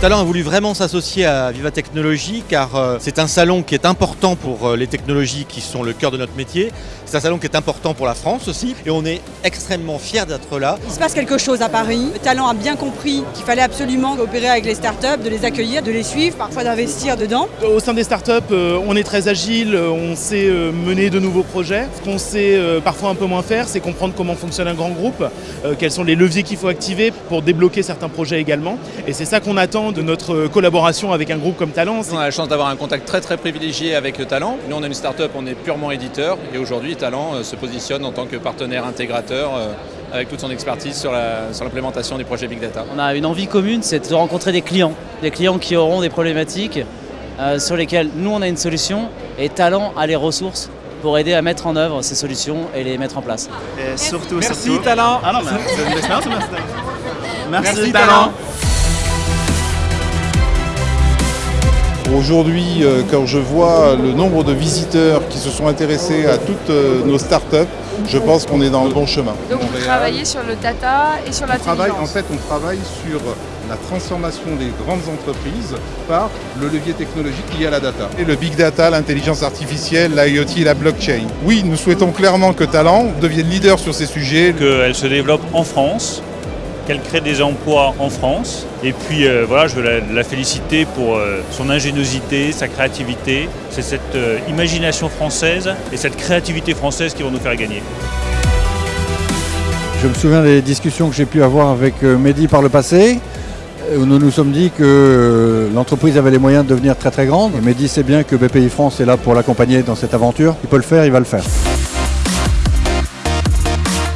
Talent a voulu vraiment s'associer à Viva Technologies car euh, c'est un salon qui est important pour euh, les technologies qui sont le cœur de notre métier. C'est un salon qui est important pour la France aussi et on est extrêmement fiers d'être là. Il se passe quelque chose à Paris. Le talent a bien compris qu'il fallait absolument coopérer avec les startups, de les accueillir, de les suivre, parfois d'investir dedans. Au sein des startups, euh, on est très agile, on sait euh, mener de nouveaux projets. Ce qu'on sait euh, parfois un peu moins faire, c'est comprendre comment fonctionne un grand groupe, euh, quels sont les leviers qu'il faut activer pour débloquer certains projets également. Et c'est ça qu'on attend de notre collaboration avec un groupe comme Talent. On a la chance d'avoir un contact très très privilégié avec le Talent. Nous on est une start-up, on est purement éditeur et aujourd'hui Talent euh, se positionne en tant que partenaire intégrateur euh, avec toute son expertise sur l'implémentation des projets Big Data. On a une envie commune, c'est de rencontrer des clients, des clients qui auront des problématiques euh, sur lesquelles nous on a une solution et Talent a les ressources pour aider à mettre en œuvre ces solutions et les mettre en place. Et surtout, Merci surtout- Talent Ah non, mais Merci, Talent Aujourd'hui, euh, quand je vois le nombre de visiteurs qui se sont intéressés à toutes euh, nos startups, je pense qu'on est dans le bon chemin. Donc vous travaillez sur le data et sur On travaille, en fait, on travaille sur la transformation des grandes entreprises par le levier technologique lié à la data. Et le big data, l'intelligence artificielle, l'IoT et la blockchain. Oui, nous souhaitons clairement que Talent devienne leader sur ces sujets. qu'elle se développe en France, qu'elle crée des emplois en France. Et puis euh, voilà, je veux la, féliciter pour euh, son ingéniosité, sa créativité. C'est cette euh, imagination française et cette créativité française qui vont nous faire gagner. Je me souviens des discussions que j'ai pu avoir avec Mehdi par le passé, où nous nous sommes dit que l'entreprise avait les moyens de devenir très très grande. Mehdi sait bien que BPI France est là pour l'accompagner dans cette aventure. Il peut le faire, il va le faire.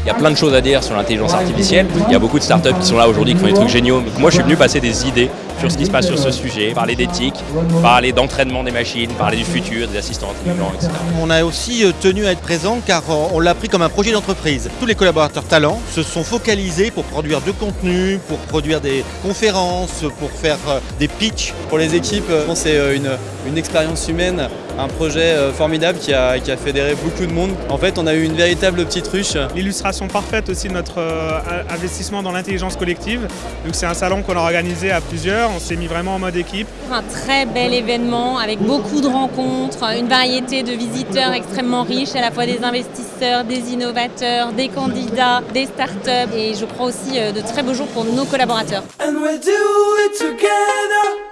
Il y a plein de choses à dire sur l'intelligence artificielle. Il y a beaucoup de startups qui sont là aujourd'hui qui font des trucs géniaux. Donc moi, je suis venu passer des idées sur ce qui se passe sur ce sujet, parler d'éthique, parler d'entraînement des machines, parler du futur, des assistants intelligents, etc. On a aussi euh, tenu à être présent car euh, on l'a pris comme un projet d'entreprise. Tous les collaborateurs talents se sont focalisés pour produire du contenu, pour produire des conférences, pour faire euh, des pitchs. Pour les équipes, c'est une, une expérience humaine, un projet formidable qui a, qui a fédéré beaucoup de monde. En fait, on a eu une véritable petite ruche. L'illustration parfaite aussi de notre investissement dans l'intelligence collective. Donc c'est un salon qu'on a organisé à plusieurs, on s'est mis vraiment en mode équipe. Un très bel événement avec beaucoup de rencontres, une variété de visiteurs extrêmement riches, à la fois des investisseurs, des innovateurs, des candidats, des startups et je crois aussi euh, de très beaux jours pour nos collaborateurs. And we'll do it together